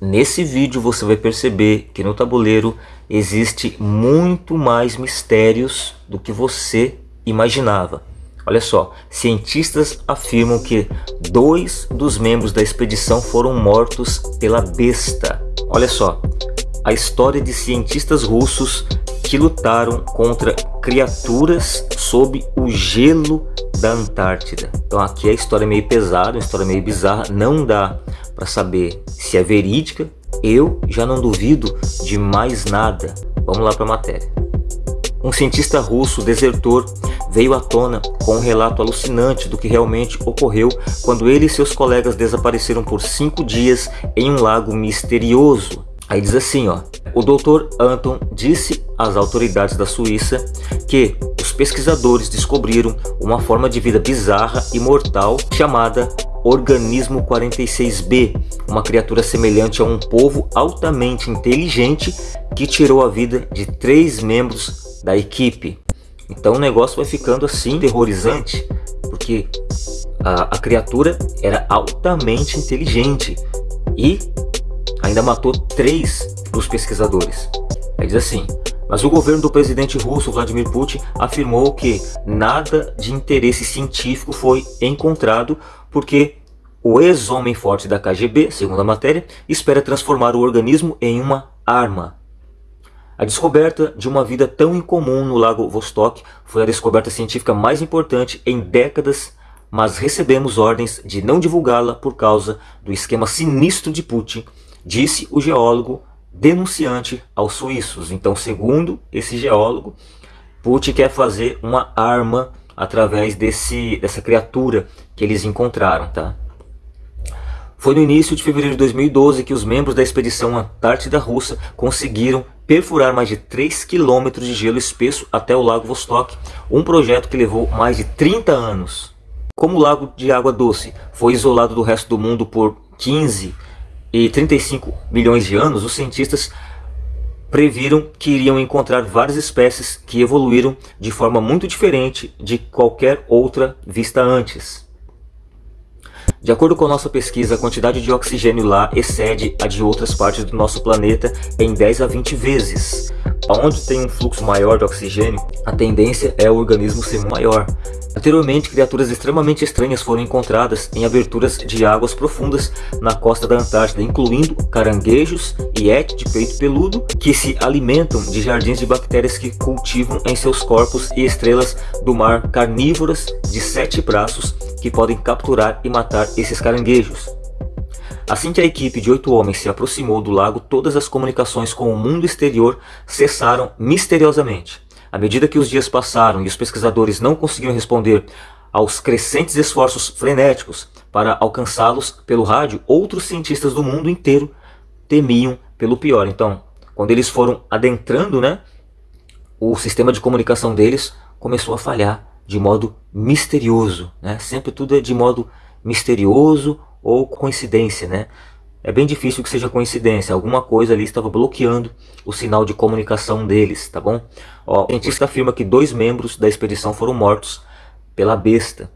Nesse vídeo você vai perceber que no tabuleiro existe muito mais mistérios do que você imaginava. Olha só, cientistas afirmam que dois dos membros da expedição foram mortos pela besta. Olha só, a história de cientistas russos que lutaram contra criaturas sob o gelo da Antártida. Então aqui a história é meio pesada, uma história meio bizarra, não dá para saber se é verídica. Eu já não duvido de mais nada. Vamos lá para a matéria. Um cientista russo desertor veio à tona com um relato alucinante do que realmente ocorreu quando ele e seus colegas desapareceram por cinco dias em um lago misterioso. Aí diz assim, ó, o Dr. Anton disse às autoridades da Suíça que pesquisadores descobriram uma forma de vida bizarra e mortal chamada Organismo 46B, uma criatura semelhante a um povo altamente inteligente que tirou a vida de três membros da equipe. Então o negócio vai ficando assim terrorizante, porque a, a criatura era altamente inteligente e ainda matou três dos pesquisadores. Aí diz assim, mas o governo do presidente russo Vladimir Putin afirmou que nada de interesse científico foi encontrado porque o ex-homem forte da KGB, segundo a matéria, espera transformar o organismo em uma arma. A descoberta de uma vida tão incomum no lago Vostok foi a descoberta científica mais importante em décadas, mas recebemos ordens de não divulgá-la por causa do esquema sinistro de Putin, disse o geólogo denunciante aos suíços. Então, segundo esse geólogo, Putin quer fazer uma arma através desse, dessa criatura que eles encontraram. Tá? Foi no início de fevereiro de 2012 que os membros da expedição Antártida Russa conseguiram perfurar mais de 3 km de gelo espesso até o Lago Vostok, um projeto que levou mais de 30 anos. Como o lago de água doce foi isolado do resto do mundo por 15 e 35 milhões de anos, os cientistas previram que iriam encontrar várias espécies que evoluíram de forma muito diferente de qualquer outra vista antes. De acordo com nossa pesquisa, a quantidade de oxigênio lá excede a de outras partes do nosso planeta em 10 a 20 vezes. Onde tem um fluxo maior de oxigênio, a tendência é o organismo ser maior. Anteriormente, criaturas extremamente estranhas foram encontradas em aberturas de águas profundas na costa da Antártida, incluindo caranguejos e et de peito peludo, que se alimentam de jardins de bactérias que cultivam em seus corpos e estrelas do mar carnívoras de sete braços que podem capturar e matar esses caranguejos. Assim que a equipe de oito homens se aproximou do lago, todas as comunicações com o mundo exterior cessaram misteriosamente. À medida que os dias passaram e os pesquisadores não conseguiam responder aos crescentes esforços frenéticos para alcançá-los pelo rádio, outros cientistas do mundo inteiro temiam pelo pior. Então, quando eles foram adentrando, né, o sistema de comunicação deles começou a falhar de modo misterioso, né? Sempre tudo é de modo misterioso ou coincidência, né? É bem difícil que seja coincidência, alguma coisa ali estava bloqueando o sinal de comunicação deles, tá bom? Ó, o cientista afirma que dois membros da expedição foram mortos pela besta.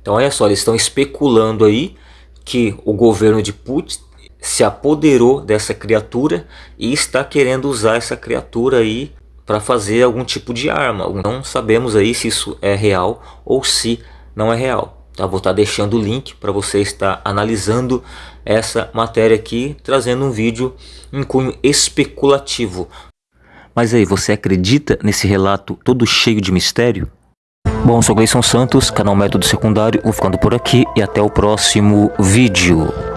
Então olha só, eles estão especulando aí que o governo de Putin se apoderou dessa criatura e está querendo usar essa criatura aí para fazer algum tipo de arma. Não sabemos aí se isso é real ou se não é real. Tá? Vou estar tá deixando o link para você estar analisando essa matéria aqui, trazendo um vídeo em cunho especulativo. Mas aí, você acredita nesse relato todo cheio de mistério? Bom, sou Gleison Santos, canal Método Secundário, vou ficando por aqui e até o próximo vídeo.